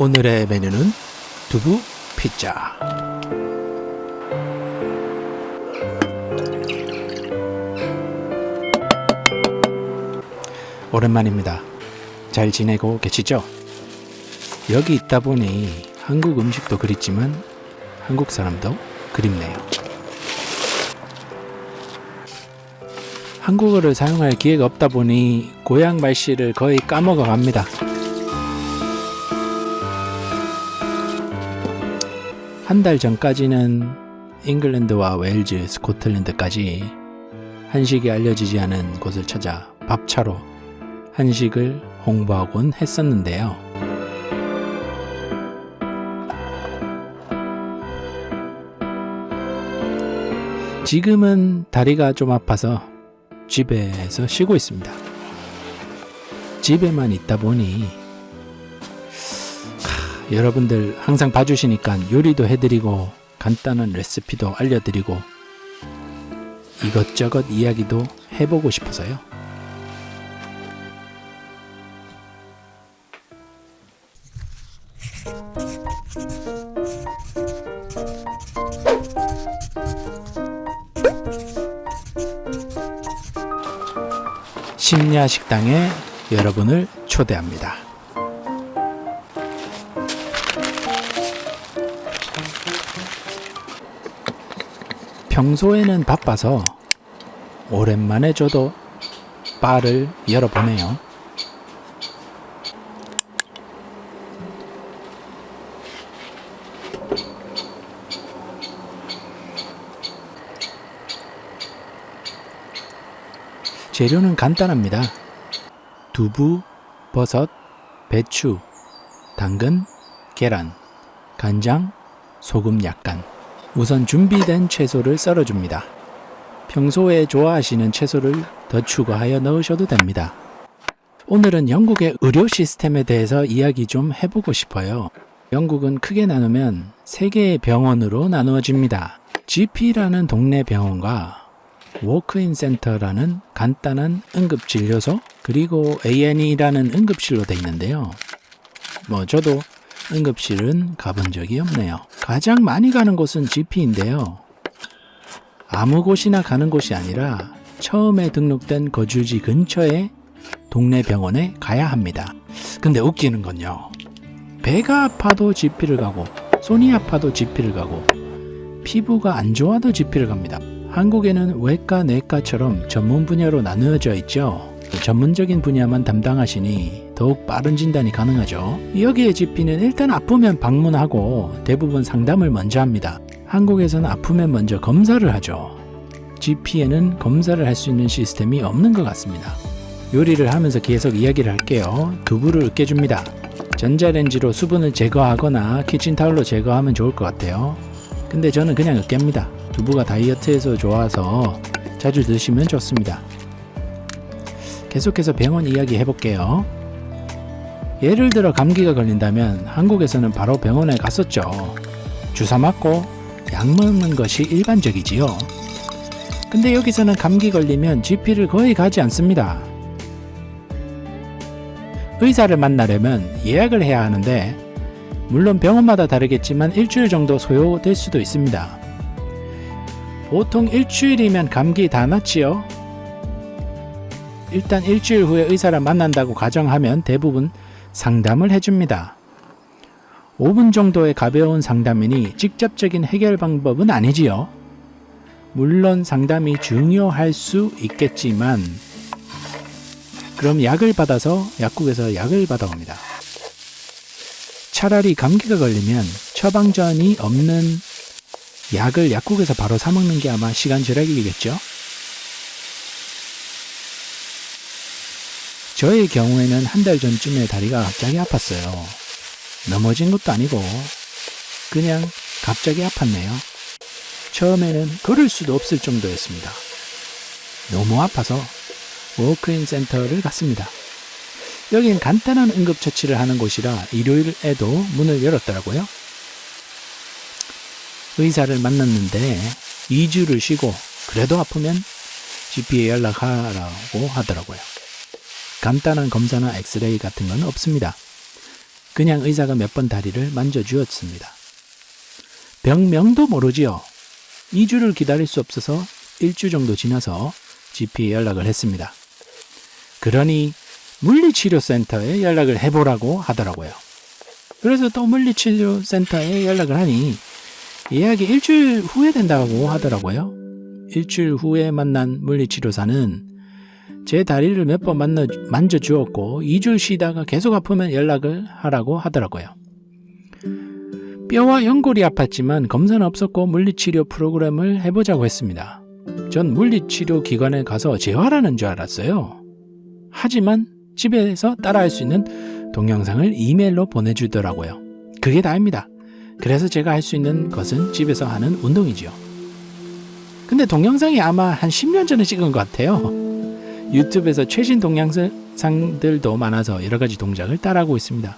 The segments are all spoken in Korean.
오늘의 메뉴는 두부 피자. 오랜만입니다. 잘 지내고 계시죠? 여기 있다 보니 한국 음식도 그립지만 한국 사람도 그립네요. 한국어를 사용할 기회가 없다 보니 고향 말씨를 거의 까먹어 갑니다. 한 달 전까지는 잉글랜드와 웨일즈, 스코틀랜드까지 한식이 알려지지 않은 곳을 찾아 밥차로 한식을 홍보하곤 했었는데요. 지금은 다리가 좀 아파서 집에서 쉬고 있습니다. 집에만 있다 보니 하, 여러분들 항상 봐주시니까 요리도 해드리고 간단한 레시피도 알려드리고 이것저것 이야기도 해보고 싶어서요. 심야 식당에 여러분을 초대합니다. 평소에는 바빠서 오랜만에 저도 바를 열어보네요. 재료는 간단합니다. 두부, 버섯, 배추, 당근, 계란, 간장, 소금 약간. 우선 준비된 채소를 썰어줍니다. 평소에 좋아하시는 채소를 더 추가하여 넣으셔도 됩니다. 오늘은 영국의 의료 시스템에 대해서 이야기 좀 해보고 싶어요. 영국은 크게 나누면 세 개의 병원으로 나누어집니다. GP라는 동네 병원과 워크인 센터라는 간단한 응급진료소 그리고 A&E라는 응급실로 되어 있는데요. 뭐 저도 응급실은 가본 적이 없네요. 가장 많이 가는 곳은 GP인데요. 아무 곳이나 가는 곳이 아니라 처음에 등록된 거주지 근처에 동네 병원에 가야 합니다. 근데 웃기는 건요. 배가 아파도 GP를 가고 손이 아파도 GP를 가고 피부가 안 좋아도 GP를 갑니다. 한국에는 외과, 내과처럼 전문 분야로 나누어져 있죠. 전문적인 분야만 담당하시니 더욱 빠른 진단이 가능하죠. 여기에 GP는 일단 아프면 방문하고 대부분 상담을 먼저 합니다. 한국에서는 아프면 먼저 검사를 하죠. GP에는 검사를 할 수 있는 시스템이 없는 것 같습니다. 요리를 하면서 계속 이야기를 할게요. 두부를 으깨줍니다. 전자레인지로 수분을 제거하거나 키친타올로 제거하면 좋을 것 같아요. 근데 저는 그냥 으깹니다. 두부가 다이어트에서 좋아서 자주 드시면 좋습니다. 계속해서 병원 이야기 해볼게요. 예를 들어 감기가 걸린다면 한국에서는 바로 병원에 갔었죠. 주사 맞고 약 먹는 것이 일반적이지요. 근데 여기서는 감기 걸리면 GP를 거의 가지 않습니다. 의사를 만나려면 예약을 해야 하는데 물론 병원마다 다르겠지만 일주일 정도 소요될 수도 있습니다. 보통 일주일이면 감기 다 낫지요? 일단 일주일 후에 의사를 만난다고 가정하면 대부분 상담을 해줍니다. 5분 정도의 가벼운 상담이니 직접적인 해결 방법은 아니지요. 물론 상담이 중요할 수 있겠지만 그럼 약을 받아서 약국에서 약을 받아옵니다. 차라리 감기가 걸리면 처방전이 없는 약을 약국에서 바로 사 먹는 게 아마 시간 절약이겠죠? 저의 경우에는 한 달 전쯤에 다리가 갑자기 아팠어요. 넘어진 것도 아니고 그냥 갑자기 아팠네요. 처음에는 걸을 수도 없을 정도였습니다. 너무 아파서 walk-in 센터를 갔습니다. 여긴 간단한 응급처치를 하는 곳이라 일요일에도 문을 열었더라고요. 의사를 만났는데 2주를 쉬고 그래도 아프면 GP에 연락하라고 하더라고요. 간단한 검사나 엑스레이 같은 건 없습니다. 그냥 의사가 몇 번 다리를 만져주었습니다. 병명도 모르지요. 2주를 기다릴 수 없어서 1주 정도 지나서 GP에 연락을 했습니다. 그러니 물리치료센터에 연락을 해보라고 하더라고요. 그래서 또 물리치료센터에 연락을 하니 예약이 일주일 후에 된다고 하더라고요. 일주일 후에 만난 물리치료사는 제 다리를 몇 번 만져주었고 2주 쉬다가 계속 아프면 연락을 하라고 하더라고요. 뼈와 연골이 아팠지만 검사는 없었고 물리치료 프로그램을 해보자고 했습니다. 전 물리치료 기관에 가서 재활하는 줄 알았어요. 하지만 집에서 따라할 수 있는 동영상을 이메일로 보내주더라고요. 그게 다입니다. 그래서 제가 할 수 있는 것은 집에서 하는 운동이지요. 근데 동영상이 아마 한 10년 전에 찍은 것 같아요. 유튜브에서 최신 동영상들도 많아서 여러 가지 동작을 따라하고 있습니다.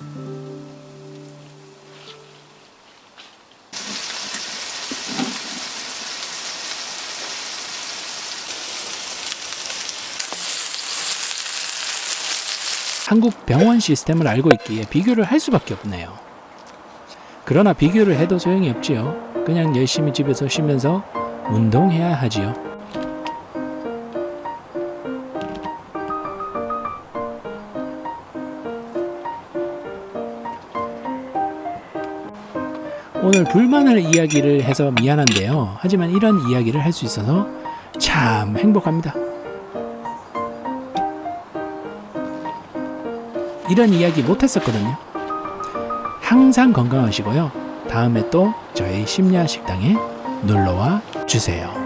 한국 병원 시스템을 알고 있기에 비교를 할 수밖에 없네요. 그러나 비교를 해도 소용이 없지요. 그냥 열심히 집에서 쉬면서 운동해야 하지요. 오늘 불만을 이야기를 해서 미안한데요. 하지만 이런 이야기를 할 수 있어서 참 행복합니다. 이런 이야기 못했었거든요. 항상 건강하시고요. 다음에 또 저희 심야 식당에 놀러와 주세요.